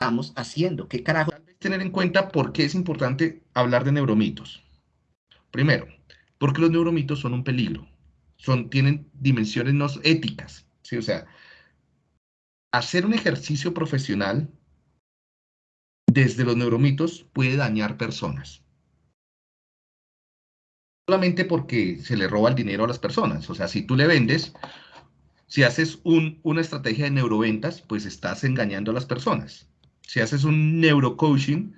estamos haciendo? ¿Qué carajo? Tener en cuenta por qué es importante hablar de neuromitos. Primero, porque los neuromitos son un peligro. Son, tienen dimensiones no éticas. ¿sí? O sea, hacer un ejercicio profesional desde los neuromitos puede dañar personas. Solamente porque se le roba el dinero a las personas. O sea, si tú le vendes, si haces una estrategia de neuroventas, pues estás engañando a las personas. Si haces un neurocoaching,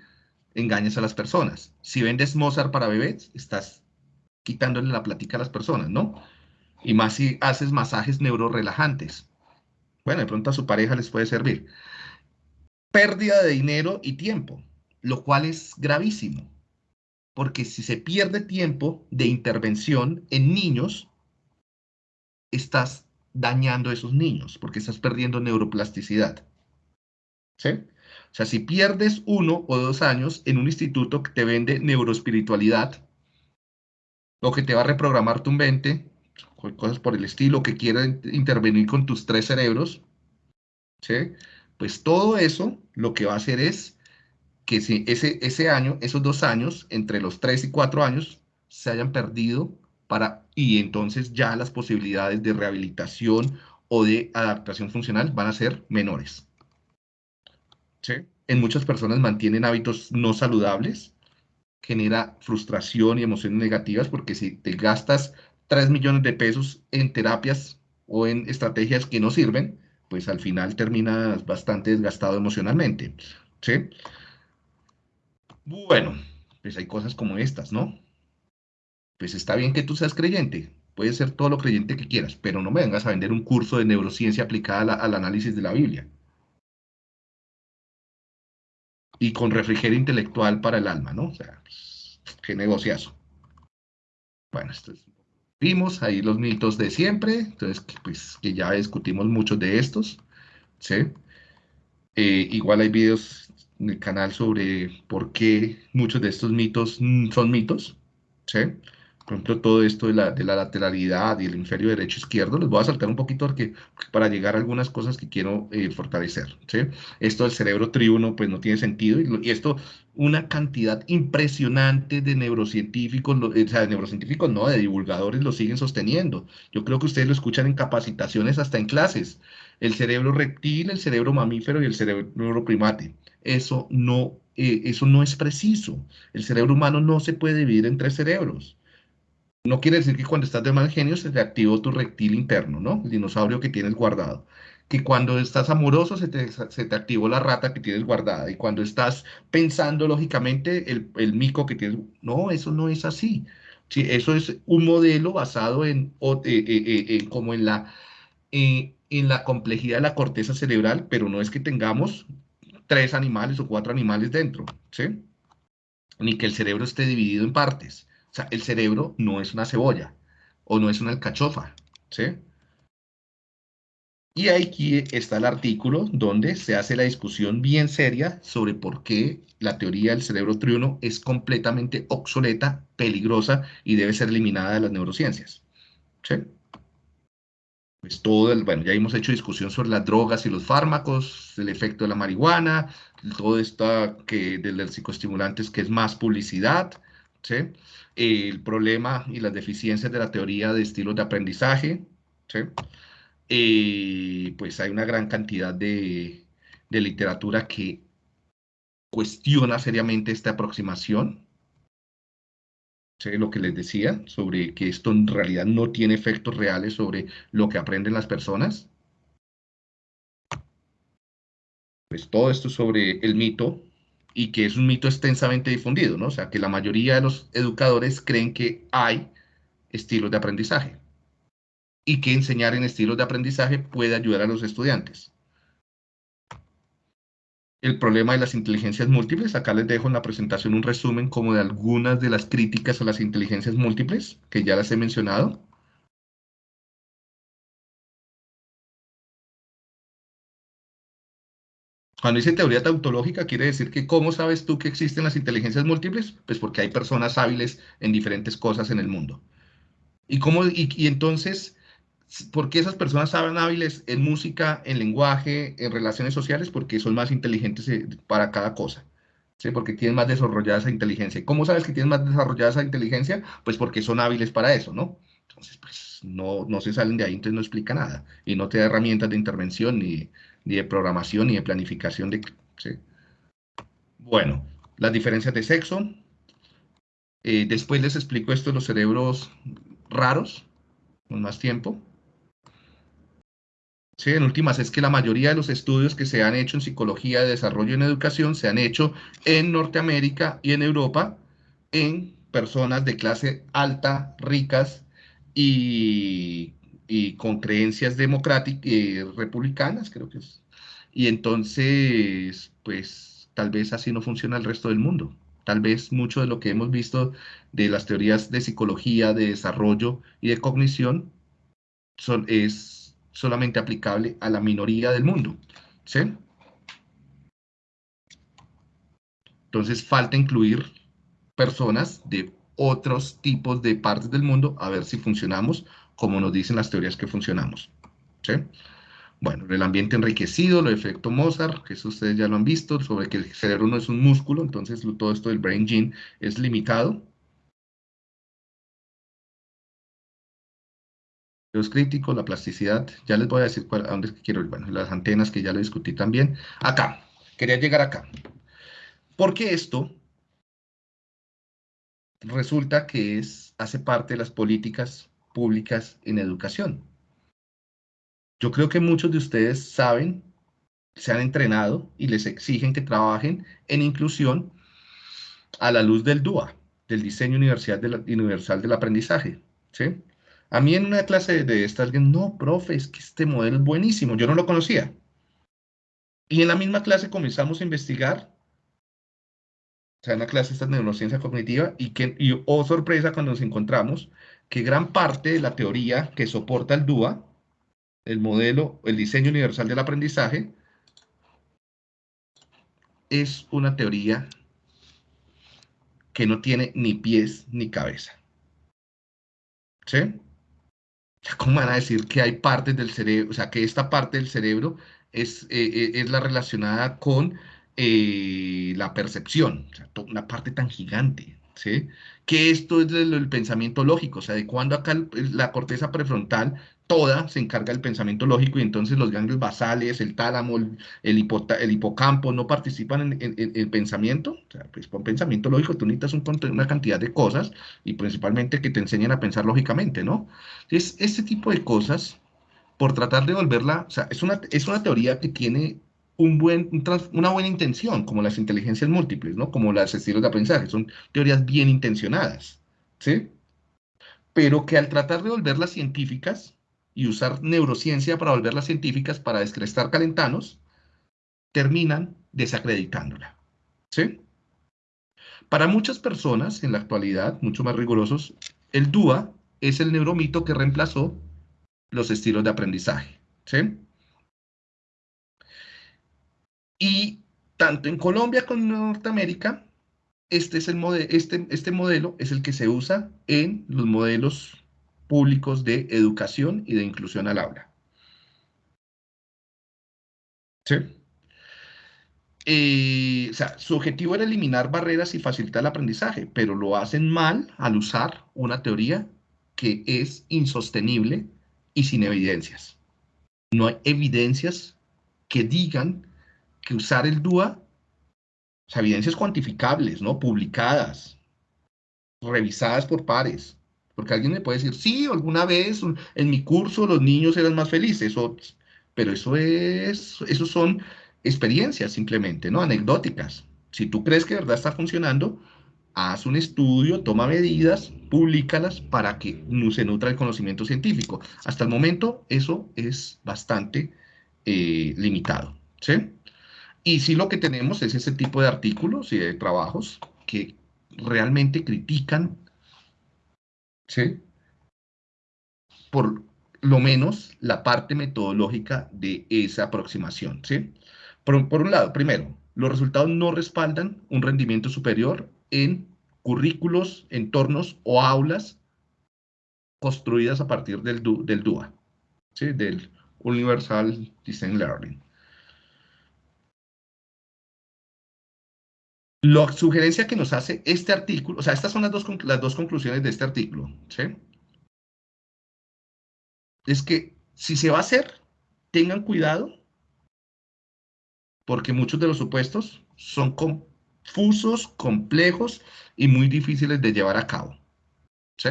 engañas a las personas. Si vendes Mozart para bebés, estás quitándole la plática a las personas, ¿no? Y más si haces masajes neurorelajantes. Bueno, de pronto a su pareja les puede servir. Pérdida de dinero y tiempo, lo cual es gravísimo. Porque si se pierde tiempo de intervención en niños, estás dañando a esos niños, porque estás perdiendo neuroplasticidad. ¿Sí? O sea, si pierdes uno o dos años en un instituto que te vende neuroespiritualidad, o que te va a reprogramar tu mente, cosas por el estilo, que quiera intervenir con tus tres cerebros, ¿sí? Pues todo eso lo que va a hacer es que si ese, ese año, esos dos años, entre los tres y cuatro años, se hayan perdido para, y entonces ya las posibilidades de rehabilitación o de adaptación funcional van a ser menores. ¿Sí? En muchas personas mantienen hábitos no saludables, genera frustración y emociones negativas porque si te gastas 3 millones de pesos en terapias o en estrategias que no sirven, pues al final terminas bastante desgastado emocionalmente. ¿Sí? Bueno, pues hay cosas como estas, ¿no? Pues está bien que tú seas creyente, puedes ser todo lo creyente que quieras, pero no me vengas a vender un curso de neurociencia aplicada al análisis de la Biblia. Y con refrigerio intelectual para el alma, ¿no? O sea, qué negociazo. Bueno, vimos ahí los mitos de siempre, entonces, pues, que ya discutimos muchos de estos, ¿sí? Eh, igual hay videos en el canal sobre por qué muchos de estos mitos son mitos, ¿sí? Por ejemplo, todo esto de la, de la lateralidad y el hemisferio derecho-izquierdo, les voy a saltar un poquito porque, para llegar a algunas cosas que quiero eh, fortalecer, ¿sí? Esto del cerebro triuno, pues no tiene sentido, y, esto, una cantidad impresionante de neurocientíficos, o sea, de neurocientíficos no, de divulgadores lo siguen sosteniendo. Yo creo que ustedes lo escuchan en capacitaciones, hasta en clases. El cerebro reptil, el cerebro mamífero y el cerebro primate. Eso no, eh, eso no es preciso. El cerebro humano no se puede dividir en tres cerebros. No quiere decir que cuando estás de mal genio se te activó tu reptil interno, ¿no? El dinosaurio que tienes guardado. Que cuando estás amoroso se te, activó la rata que tienes guardada. Y cuando estás pensando lógicamente, el, mico que tienes... No, eso no es así. Sí, eso es un modelo basado en, eh, eh, eh, como en la, en la complejidad de la corteza cerebral, pero no es que tengamos tres animales o cuatro animales dentro, ¿sí? Ni que el cerebro esté dividido en partes. O sea, el cerebro no es una cebolla o no es una alcachofa, ¿sí? Y aquí está el artículo donde se hace la discusión bien seria sobre por qué la teoría del cerebro triuno es completamente obsoleta, peligrosa y debe ser eliminada de las neurociencias. ¿Sí? Pues todo el, bueno, ya hemos hecho discusión sobre las drogas y los fármacos, el efecto de la marihuana, todo esto que de los psicoestimulantes que es más publicidad, ¿sí? el problema y las deficiencias de la teoría de estilos de aprendizaje, ¿sí? Eh, pues hay una gran cantidad de, literatura que cuestiona seriamente esta aproximación, ¿sí? lo que les decía, sobre que esto en realidad no tiene efectos reales sobre lo que aprenden las personas. Pues todo esto sobre el mito y que es un mito extensamente difundido, ¿no? O sea, que la mayoría de los educadores creen que hay estilos de aprendizaje y que enseñar en estilos de aprendizaje puede ayudar a los estudiantes. El problema de las inteligencias múltiples, acá les dejo en la presentación un resumen como de algunas de las críticas a las inteligencias múltiples, que ya las he mencionado. Cuando dice teoría tautológica, quiere decir que ¿cómo sabes tú que existen las inteligencias múltiples? Pues porque hay personas hábiles en diferentes cosas en el mundo. Y, cómo, y, entonces, ¿Por qué esas personas saben hábiles en música, en lenguaje, en relaciones sociales? Porque son más inteligentes eh, para cada cosa. ¿sí? Porque tienen más desarrollada esa inteligencia. ¿Cómo sabes que tienen más desarrollada esa inteligencia? Pues porque son hábiles para eso, ¿no? Entonces, pues no, no se salen de ahí, entonces no explica nada. Y no te da herramientas de intervención, ni, ni de programación, ni de planificación. De. Bueno, las diferencias de sexo. Eh, después les explico esto de los cerebros raros, con más tiempo. Sí, en últimas es que la mayoría de los estudios que se han hecho en psicología de desarrollo en educación se han hecho en Norteamérica y en Europa en personas de clase alta, ricas y, con creencias democráticas, eh, republicanas, creo que es. Y entonces, pues tal vez así no funciona el resto del mundo. Tal vez mucho de lo que hemos visto de las teorías de psicología, de desarrollo y de cognición son, es solamente aplicable a la minoría del mundo. ¿sí? Entonces falta incluir personas de otros tipos de partes del mundo a ver si funcionamos como nos dicen las teorías que funcionamos. ¿sí? Bueno, el ambiente enriquecido, el efecto Mozart, que eso ustedes ya lo han visto, sobre que el cerebro no es un músculo, entonces todo esto del brain gene es limitado. los críticos, la plasticidad, ya les voy a decir cuál, a dónde quiero ir, bueno, las antenas que ya lo discutí también. Acá, quería llegar acá. Porque esto resulta que es, hace parte de las políticas públicas en educación. Yo creo que muchos de ustedes saben, se han entrenado y les exigen que trabajen en inclusión a la luz del DUA, del Diseño Universal, Universal del Aprendizaje. ¿sí? A mí en una clase de esta alguien, no, profe, es que este modelo es buenísimo, yo no lo conocía. Y en la misma clase comenzamos a investigar, o sea, en la clase esta de neurociencia cognitiva, y, que, y oh sorpresa cuando nos encontramos que gran parte de la teoría que soporta el DUA, el modelo, el diseño universal del aprendizaje, es una teoría que no tiene ni pies ni cabeza. ¿Sí? ¿Cómo van a decir que hay partes del cerebro, o sea, que esta parte del cerebro es, eh, eh, es la relacionada con eh, la percepción, una parte tan gigante, ¿sí? Que esto es el, pensamiento lógico, o sea, de cuando acá la corteza prefrontal toda se encarga del pensamiento lógico y entonces los ganglios basales, el tálamo, el, el, hipocampo no participan en, el pensamiento. O sea, pues con pensamiento lógico tú necesitas una cantidad de cosas y principalmente que te enseñen a pensar lógicamente, ¿no? Entonces, este tipo de cosas, por tratar de volverla, o sea, es una, es una teoría que tiene una buena intención, como las inteligencias múltiples, ¿no? Como las estilos de aprendizaje, son teorías bien intencionadas, ¿sí? Pero que al tratar de volverlas científicas, y usar neurociencia para volverlas científicas para descrestar calentanos, terminan desacreditándola. ¿Sí? Para muchas personas en la actualidad, mucho más rigurosos, el DUA es el neuromito que reemplazó los estilos de aprendizaje. ¿Sí? Y tanto en Colombia como en Norteamérica, este, es el este, este modelo es el que se usa en los modelos públicos de educación y de inclusión al aula. ¿Sí? Eh, o sea, su objetivo era eliminar barreras y facilitar el aprendizaje, pero lo hacen mal al usar una teoría que es insostenible y sin evidencias. No hay evidencias que digan que usar el DUA, evidencias cuantificables, ¿no? Publicadas, revisadas por pares, porque alguien me puede decir, sí, alguna vez en mi curso los niños eran más felices, pero eso es, eso son experiencias simplemente, ¿no? Anecdóticas. Si tú crees que de verdad está funcionando, haz un estudio, toma medidas, públicalas para que se nutra el conocimiento científico. Hasta el momento eso es bastante eh, limitado, ¿sí? Y sí lo que tenemos es ese tipo de artículos y de trabajos que realmente critican ¿sí? Por lo menos la parte metodológica de esa aproximación, ¿sí? Por, un lado, primero, los resultados no respaldan un rendimiento superior en currículos, entornos o aulas construidas a partir del, del DUA, ¿sí? del Universal Design Learning. La sugerencia que nos hace este artículo, o sea, estas son las dos, las dos conclusiones de este artículo, ¿sí? Es que si se va a hacer, tengan cuidado, porque muchos de los supuestos son confusos, complejos y muy difíciles de llevar a cabo, ¿sí?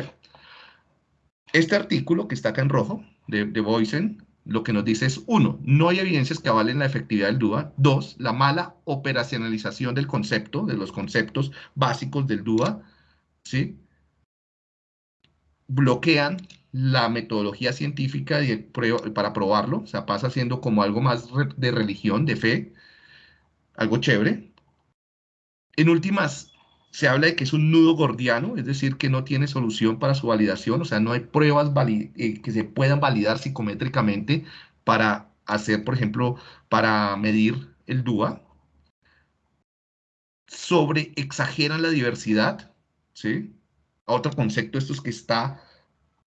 Este artículo que está acá en rojo, de, de Boysen, lo que nos dice es, uno, no hay evidencias que avalen la efectividad del DUA. Dos, la mala operacionalización del concepto, de los conceptos básicos del DUA, ¿sí? Bloquean la metodología científica para probarlo, o sea, pasa siendo como algo más de religión, de fe, algo chévere. En últimas, se habla de que es un nudo gordiano, es decir, que no tiene solución para su validación, o sea, no hay pruebas eh, que se puedan validar psicométricamente para hacer, por ejemplo, para medir el DUA. Sobre exageran la diversidad, ¿sí? Otro concepto, esto es que está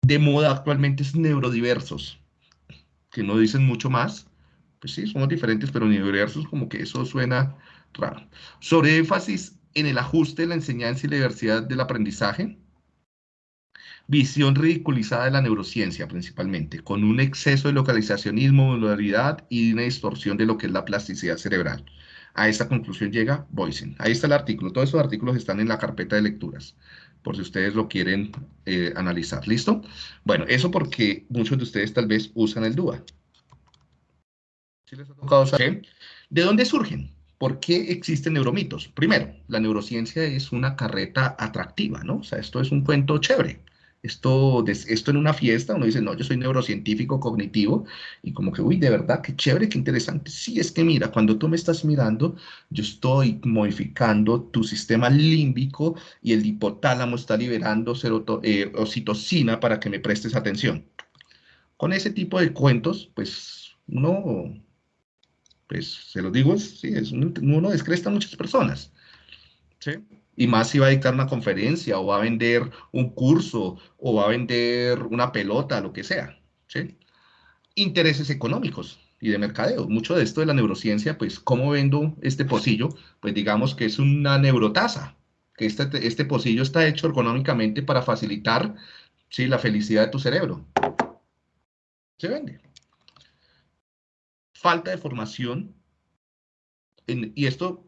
de moda actualmente, es neurodiversos, que no dicen mucho más. Pues sí, somos diferentes, pero neurodiversos como que eso suena raro. Sobre énfasis en el ajuste de la enseñanza y la diversidad del aprendizaje, visión ridiculizada de la neurociencia principalmente, con un exceso de localizacionismo, modularidad y una distorsión de lo que es la plasticidad cerebral. A esta conclusión llega Boysen. Ahí está el artículo. Todos esos artículos están en la carpeta de lecturas, por si ustedes lo quieren eh, analizar. ¿Listo? Bueno, eso porque muchos de ustedes tal vez usan el DUA. ¿De dónde surgen? ¿Por qué existen neuromitos? Primero, la neurociencia es una carreta atractiva, ¿no? O sea, esto es un cuento chévere. Esto, esto en una fiesta, uno dice, no, yo soy neurocientífico cognitivo, y como que, uy, de verdad, qué chévere, qué interesante. Sí, es que mira, cuando tú me estás mirando, yo estoy modificando tu sistema límbico y el hipotálamo está liberando eh, oxitocina para que me prestes atención. Con ese tipo de cuentos, pues uno pues se lo digo, sí, es uno descresta a muchas personas. ¿sí? Y más si va a dictar una conferencia o va a vender un curso o va a vender una pelota, lo que sea. ¿sí? Intereses económicos y de mercadeo. Mucho de esto de la neurociencia, pues, ¿cómo vendo este pocillo? Pues digamos que es una neurotasa, que este, este pocillo está hecho ergonómicamente para facilitar ¿sí? la felicidad de tu cerebro. Se vende falta de formación, y esto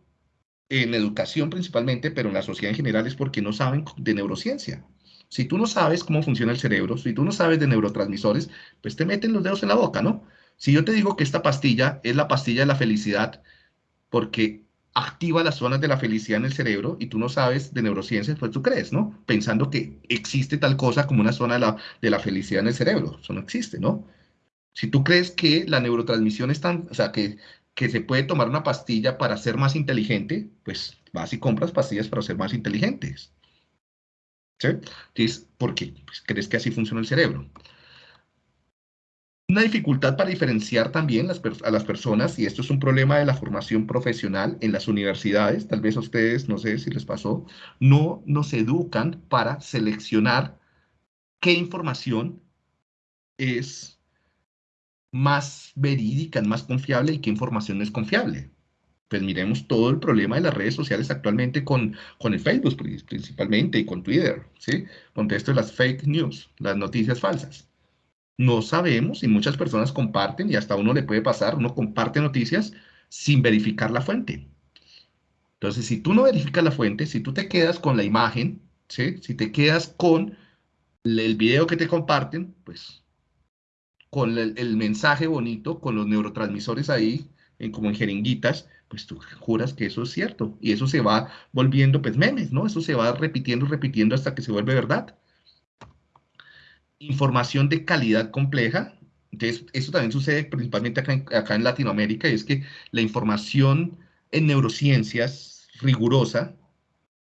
en educación principalmente, pero en la sociedad en general es porque no saben de neurociencia. Si tú no sabes cómo funciona el cerebro, si tú no sabes de neurotransmisores, pues te meten los dedos en la boca, ¿no? Si yo te digo que esta pastilla es la pastilla de la felicidad porque activa las zonas de la felicidad en el cerebro y tú no sabes de neurociencia, pues tú crees, ¿no? Pensando que existe tal cosa como una zona de la, de la felicidad en el cerebro. Eso no existe, ¿no? Si tú crees que la neurotransmisión es tan, o sea, que, que se puede tomar una pastilla para ser más inteligente, pues vas y compras pastillas para ser más inteligentes. ¿Sí? Entonces, ¿por qué? Pues crees que así funciona el cerebro. Una dificultad para diferenciar también a las personas, y esto es un problema de la formación profesional en las universidades, tal vez a ustedes, no sé si les pasó, no nos educan para seleccionar qué información es más verídica, más confiable y qué información es confiable. Pues miremos todo el problema de las redes sociales actualmente con, con el Facebook principalmente y con Twitter, ¿sí? Con esto de las fake news, las noticias falsas. No sabemos y muchas personas comparten y hasta uno le puede pasar, uno comparte noticias sin verificar la fuente. Entonces, si tú no verificas la fuente, si tú te quedas con la imagen, ¿sí? Si te quedas con el video que te comparten, pues con el, mensaje bonito, con los neurotransmisores ahí, en, como en jeringuitas, pues tú juras que eso es cierto. Y eso se va volviendo, pues, memes, ¿no? Eso se va repitiendo, repitiendo hasta que se vuelve verdad. Información de calidad compleja. Entonces, eso también sucede principalmente acá en, acá en Latinoamérica, y es que la información en neurociencias rigurosa,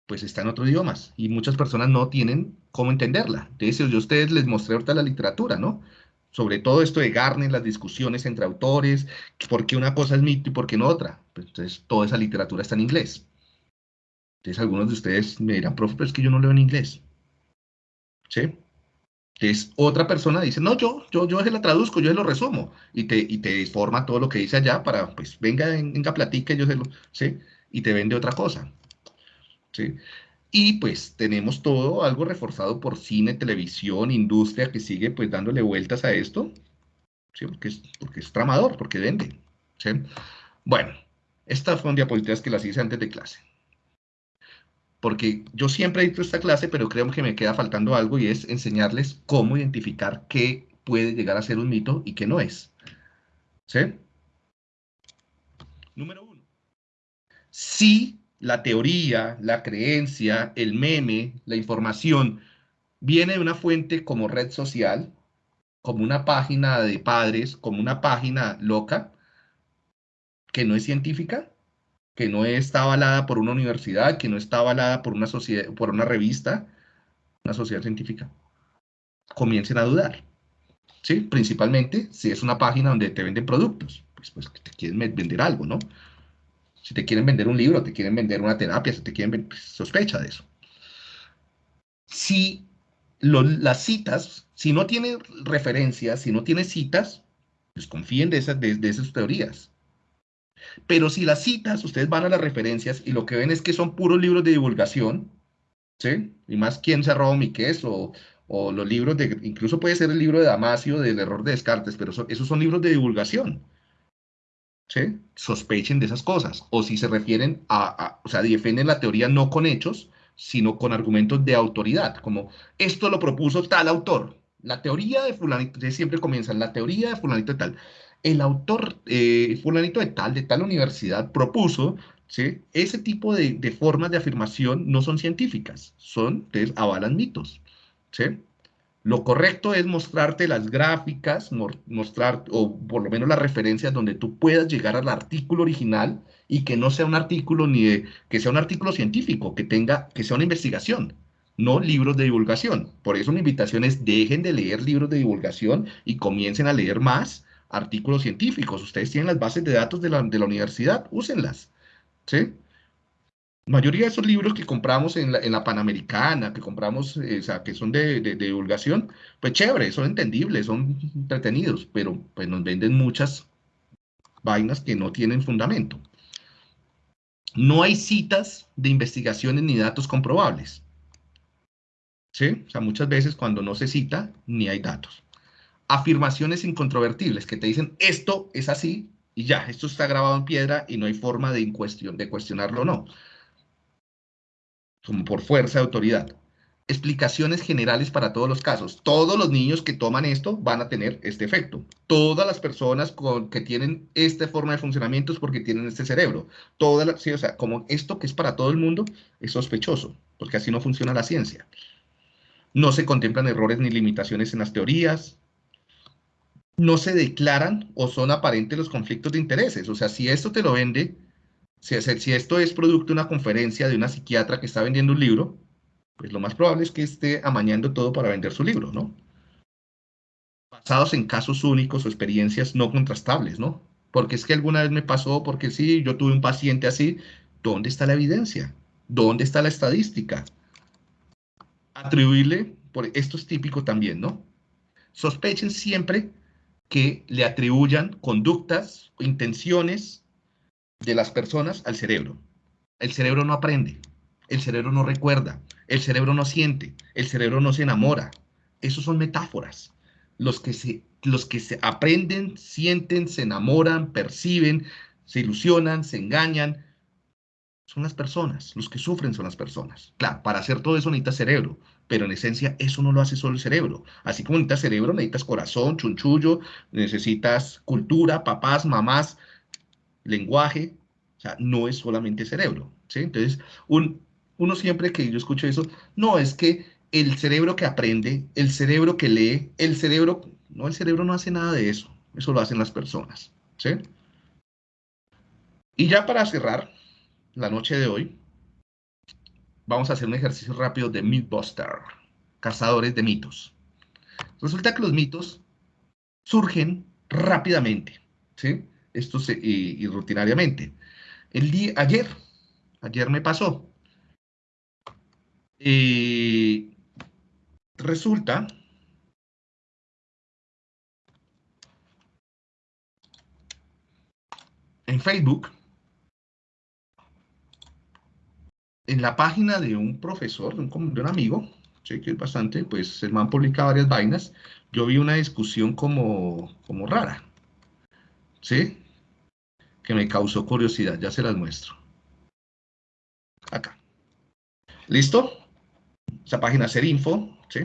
pues está en otros idiomas, y muchas personas no tienen cómo entenderla. Entonces, yo a ustedes les mostré ahorita la literatura, ¿no? Sobre todo esto de Garner, las discusiones entre autores, por qué una cosa es mito y por qué no otra. Pues, entonces, toda esa literatura está en inglés. Entonces, algunos de ustedes me dirán, profe, pero es que yo no leo en inglés. ¿Sí? Entonces, otra persona dice, no, yo, yo, yo se la traduzco, yo se lo resumo, y te, y te forma todo lo que dice allá para, pues, venga, venga, platique, yo se lo, ¿sí? Y te vende otra cosa, ¿sí? Y pues tenemos todo algo reforzado por cine, televisión, industria que sigue pues dándole vueltas a esto, ¿sí? Porque es, porque es tramador, porque vende, ¿sí? Bueno, estas son diapositivas que las hice antes de clase porque yo siempre he dicho esta clase, pero creo que me queda faltando algo y es enseñarles cómo identificar qué puede llegar a ser un mito y qué no es. ¿Sí? Número uno. Si la teoría, la creencia, el meme, la información viene de una fuente como red social, como una página de padres, como una página loca, que no es científica, que no está avalada por una universidad, que no está avalada por una sociedad, por una revista, una sociedad científica, comiencen a dudar. ¿Sí? Principalmente si es una página donde te venden productos, pues, pues te quieren vender algo, ¿no? Si te quieren vender un libro, te quieren vender una terapia, si te quieren vender, pues, sospecha de eso. Si las citas, si no tiene referencias, si no tiene citas, pues confíen de esas, de esas teorías. Pero si las citas, ustedes van a las referencias y lo que ven es que son puros libros de divulgación, ¿sí? Y más quién se robó mi queso, o, los libros de, incluso puede ser el libro de Damasio del error de Descartes, pero esos son libros de divulgación. Sospechen de esas cosas. O si se refieren a, o sea, defienden la teoría no con hechos, sino con argumentos de autoridad, como esto lo propuso tal autor. La teoría de fulanito, siempre comienzan, la teoría de fulanito de tal el autor eh, fulanito de tal, de tal universidad, propuso, ese tipo de, formas de afirmación no son científicas, son, entonces, avalan mitos. ¿sí? Lo correcto es mostrarte las gráficas, mostrar, o por lo menos las referencias donde tú puedas llegar al artículo original y que no sea un artículo ni de, que sea un artículo científico, que tenga, que sea una investigación, no libros de divulgación. Por eso mi invitación es dejen de leer libros de divulgación y comiencen a leer más artículos científicos. Ustedes tienen las bases de datos de la, universidad, úsenlas. ¿Sí? La mayoría de esos libros que compramos en la, Panamericana, que compramos, eh, o sea, que son de, divulgación, pues chévere, son entendibles, son entretenidos, pero pues nos venden muchas vainas que no tienen fundamento. No hay citas de investigaciones ni datos comprobables. ¿Sí? O sea, muchas veces cuando no se cita, ni hay datos afirmaciones incontrovertibles que te dicen esto es así y ya, esto está grabado en piedra y no hay forma de, de cuestionarlo o no. Como por fuerza de autoridad. Explicaciones generales para todos los casos. Todos los niños que toman esto van a tener este efecto. Todas las personas que tienen esta forma de funcionamiento es porque tienen este cerebro. Todas las, o sea, como esto que es para todo el mundo es sospechoso, porque así no funciona la ciencia. No se contemplan errores ni limitaciones en las teorías, no se declaran o son aparentes los conflictos de intereses. O sea, si esto te lo vende, si, esto es producto de una conferencia de una psiquiatra que está vendiendo un libro, pues lo más probable es que esté amañando todo para vender su libro, ¿no? Basados en casos únicos o experiencias no contrastables, ¿no? Porque es que alguna vez me pasó, porque sí, yo tuve un paciente así, ¿dónde está la evidencia? ¿Dónde está la estadística? Atribuirle, por esto es típico también, ¿no? Sospechen siempre que le atribuyan conductas intenciones de las personas al cerebro. El cerebro no aprende, el cerebro no recuerda, el cerebro no siente, el cerebro no se enamora. Esos son metáforas. Los que se, los que se aprenden, sienten, se enamoran, perciben, se ilusionan, se engañan, son las personas. Los que sufren son las personas. Claro, para hacer todo eso necesita cerebro pero en esencia eso no lo hace solo el cerebro. Así como necesitas cerebro, necesitas corazón, chunchullo, necesitas cultura, papás, mamás, lenguaje, o sea, no es solamente cerebro, ¿sí? Entonces, uno siempre que yo escucho eso, no, es que el cerebro que aprende, el cerebro que lee, el cerebro, no, el cerebro no hace nada de eso, eso lo hacen las personas, ¿sí? Y ya para cerrar la noche de hoy, vamos a hacer un ejercicio rápido de Mythbuster, cazadores de mitos. Resulta que los mitos surgen rápidamente, ¿sí? esto se, y, rutinariamente. El día, ayer, ayer me pasó. Eh, resulta en Facebook, en la página de un profesor, de un, amigo, sé que es bastante, pues el man publica varias vainas, yo vi una discusión como, como rara, ¿sí? Que me causó curiosidad, ya se las muestro. Acá. ¿Listo? Esa página Serinfo, ¿sí?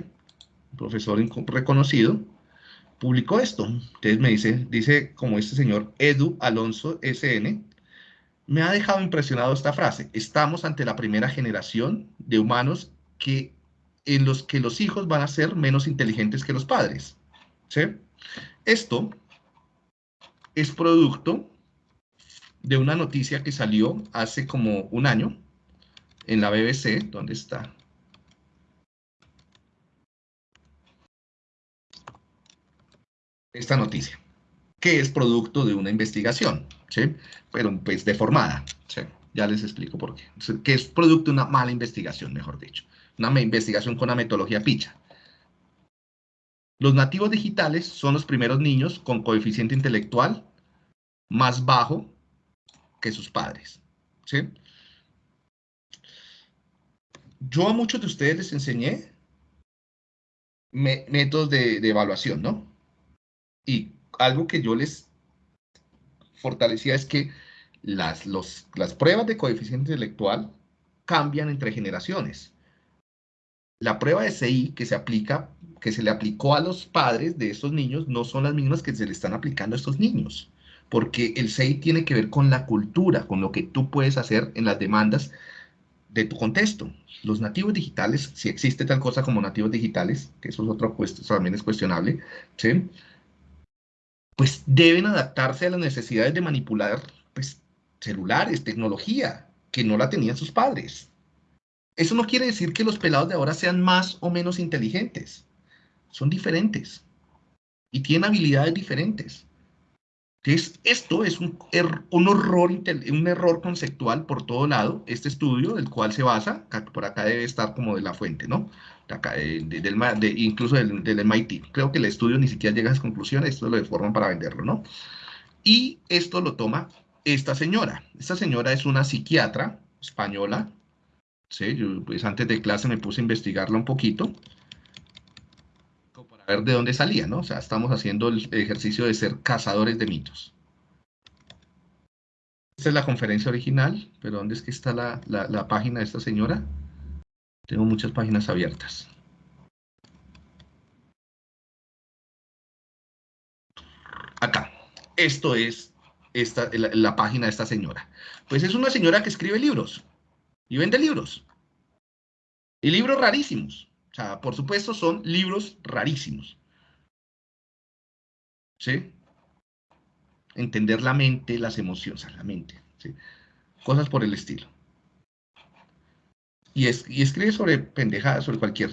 Un profesor reconocido, publicó esto. Entonces me dice, dice como este señor Edu Alonso SN, me ha dejado impresionado esta frase. Estamos ante la primera generación de humanos que, en los que los hijos van a ser menos inteligentes que los padres. ¿sí? Esto es producto de una noticia que salió hace como un año en la BBC. ¿Dónde está? Esta noticia, que es producto de una investigación, ¿sí? pero pues deformada. ¿sí? Ya les explico por qué. Que es producto de una mala investigación, mejor dicho. Una investigación con una metodología picha. Los nativos digitales son los primeros niños con coeficiente intelectual más bajo que sus padres. Yo a muchos de ustedes les enseñé métodos de, evaluación, ¿no? Y algo que yo les fortalecía es que las, las pruebas de coeficiente intelectual cambian entre generaciones. La prueba de CI que se aplica, que se le aplicó a los padres de estos niños, no son las mismas que se le están aplicando a estos niños porque el SEI tiene que ver con la cultura, con lo que tú puedes hacer en las demandas de tu contexto. Los nativos digitales, si existe tal cosa como nativos digitales, que eso es otro puesto, también es cuestionable, pues deben adaptarse a las necesidades de manipular pues, celulares, tecnología, que no la tenían sus padres. Eso no quiere decir que los pelados de ahora sean más o menos inteligentes. Son diferentes y tienen habilidades diferentes. Entonces, esto es un, er, un, horror, un error conceptual por todo lado, este estudio del cual se basa, por acá debe estar como de la fuente, ¿no? De incluso del, del, MIT. Creo que el estudio ni siquiera llega a esa conclusión, esto lo deforman para venderlo, ¿no? Y esto lo toma esta señora. Esta señora es una psiquiatra española, ¿sí? Yo, pues antes de clase me puse a investigarla un poquito, ver de dónde salía, ¿no? O sea, estamos haciendo el ejercicio de ser cazadores de mitos. Esta es la conferencia original, pero ¿dónde es que está la, la página de esta señora? Tengo muchas páginas abiertas. Acá. Esto es esta, la, la, página de esta señora. Pues es una señora que escribe libros y vende libros. Y libros rarísimos. O sea, por supuesto, son libros rarísimos. ¿Sí? Entender la mente, las emociones, la mente. ¿sí? Cosas por el estilo. Y, es, escribe sobre pendejadas, sobre cualquier.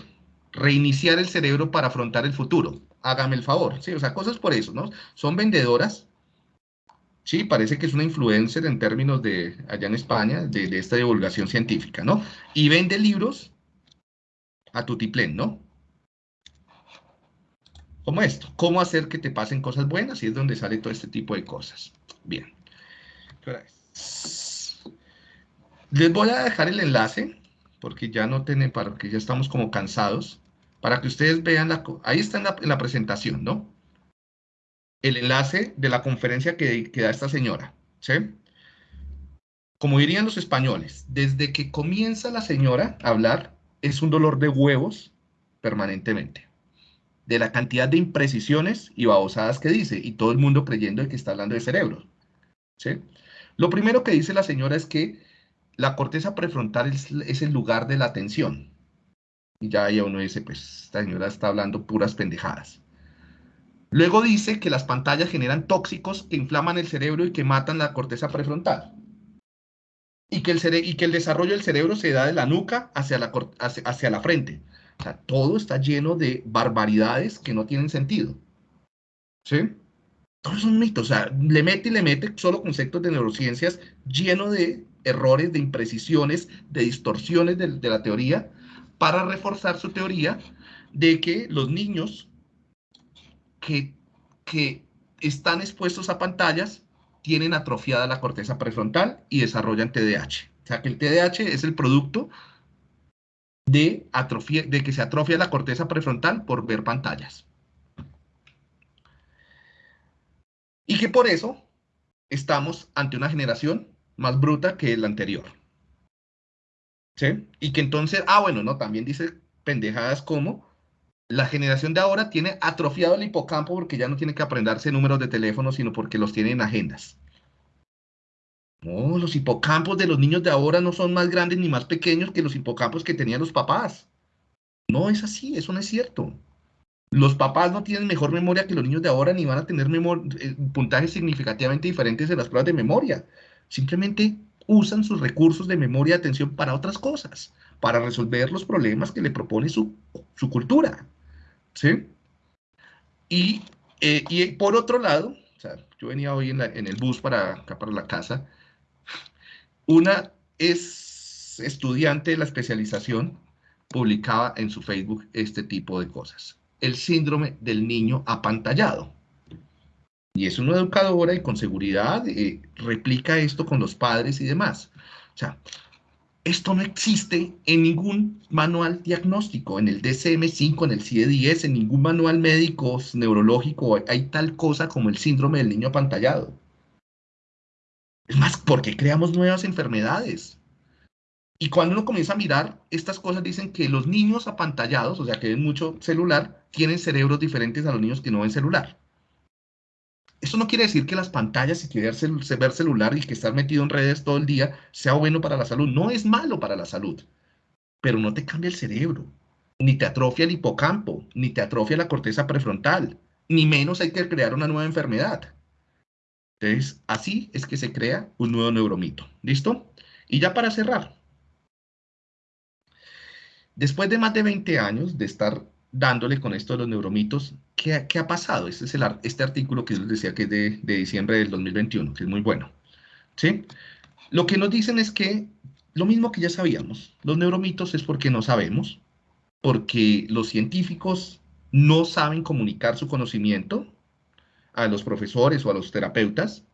Reiniciar el cerebro para afrontar el futuro. Hágame el favor. ¿sí? O sea, cosas por eso, ¿no? Son vendedoras. Sí, parece que es una influencer en términos de, allá en España, de, de esta divulgación científica, ¿no? Y vende libros a tutiplén, ¿no? Como esto, cómo hacer que te pasen cosas buenas y es donde sale todo este tipo de cosas. Bien. Les voy a dejar el enlace, porque ya no tienen, para que ya estamos como cansados, para que ustedes vean, la, ahí está en la, en la presentación, ¿no? El enlace de la conferencia que, que da esta señora, ¿sí? Como dirían los españoles, desde que comienza la señora a hablar, es un dolor de huevos permanentemente. De la cantidad de imprecisiones y babosadas que dice, y todo el mundo creyendo que está hablando de cerebro. ¿sí? Lo primero que dice la señora es que la corteza prefrontal es, el lugar de la atención. Y ya ahí uno dice, pues esta señora está hablando puras pendejadas. Luego dice que las pantallas generan tóxicos que inflaman el cerebro y que matan la corteza prefrontal y que, el y que el desarrollo del cerebro se da de la nuca hacia la, hacia, la frente. O sea, todo está lleno de barbaridades que no tienen sentido. ¿Sí? Todo es un mito. O sea, le mete y le mete solo conceptos de neurociencias lleno de errores, de imprecisiones, de distorsiones de, de la teoría para reforzar su teoría de que los niños que, que están expuestos a pantallas tienen atrofiada la corteza prefrontal y desarrollan TDAH. O sea que el TDAH es el producto de, atrofia, de que se atrofia la corteza prefrontal por ver pantallas. Y que por eso estamos ante una generación más bruta que la anterior. ¿Sí? Y que entonces, ah, bueno, no, también dice pendejadas como la generación de ahora tiene atrofiado el hipocampo porque ya no tiene que aprenderse números de teléfono, sino porque los tiene en agendas. No, los hipocampos de los niños de ahora no son más grandes ni más pequeños que los hipocampos que tenían los papás. No es así, eso no es cierto. Los papás no tienen mejor memoria que los niños de ahora ni van a tener eh, puntajes significativamente diferentes en las pruebas de memoria. Simplemente usan sus recursos de memoria y atención para otras cosas, para resolver los problemas que le propone su, cultura. ¿Sí? Y, eh, y, por otro lado, o sea, yo venía hoy en, el bus para acá para la casa una es estudiante de la especialización, publicaba en su Facebook este tipo de cosas. El síndrome del niño apantallado. Y es una educadora y con seguridad eh, replica esto con los padres y demás. O sea, esto no existe en ningún manual diagnóstico, en el DCM5, en el CIE-10, en ningún manual médico neurológico hay tal cosa como el síndrome del niño apantallado. Es más, porque creamos nuevas enfermedades. Y cuando uno comienza a mirar, estas cosas dicen que los niños apantallados, o sea, que ven mucho celular, tienen cerebros diferentes a los niños que no ven celular. Eso no quiere decir que las pantallas y que ver, ver celular y que estar metido en redes todo el día sea bueno para la salud. No es malo para la salud, pero no te cambia el cerebro, ni te atrofia el hipocampo, ni te atrofia la corteza prefrontal, ni menos hay que crear una nueva enfermedad. Entonces, así es que se crea un nuevo neuromito. ¿Listo? Y ya para cerrar. Después de más de 20 años de estar dándole con esto de los neuromitos, ¿qué, ha pasado? Este es el, este artículo que les decía que es de, de, diciembre del 2021, que es muy bueno. ¿Sí? Lo que nos dicen es que lo mismo que ya sabíamos, los neuromitos es porque no sabemos, porque los científicos no saben comunicar su conocimiento a los profesores o a los terapeutas,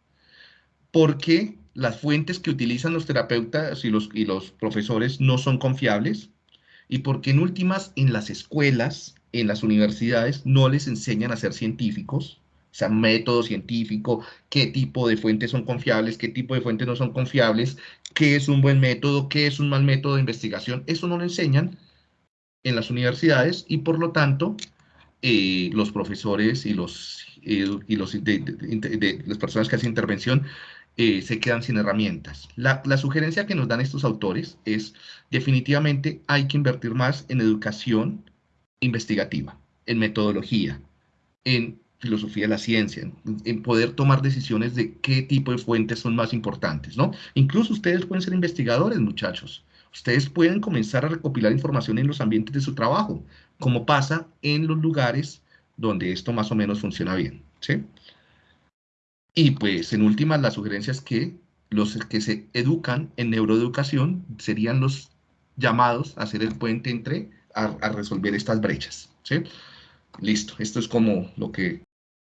porque las fuentes que utilizan los terapeutas y los, y los profesores no son confiables, y porque en últimas en las escuelas, en las universidades, no les enseñan a ser científicos, o sea, método científico, qué tipo de fuentes son confiables, qué tipo de fuentes no son confiables, qué es un buen método, qué es un mal método de investigación, eso no lo enseñan en las universidades y por lo tanto eh, los profesores y los y los, de, las personas que hacen intervención eh, se quedan sin herramientas. La, la, sugerencia que nos dan estos autores es definitivamente hay que invertir más en educación investigativa, en metodología, en filosofía de la ciencia, en, poder tomar decisiones de qué tipo de fuentes son más importantes, ¿no? Incluso ustedes pueden ser investigadores, muchachos. Ustedes pueden comenzar a recopilar información en los ambientes de su trabajo, como pasa en los lugares donde esto más o menos funciona bien, ¿sí? Y pues en últimas la sugerencia que los que se educan en neuroeducación serían los llamados a hacer el puente entre a, resolver estas brechas, ¿sí? Listo, esto es como lo que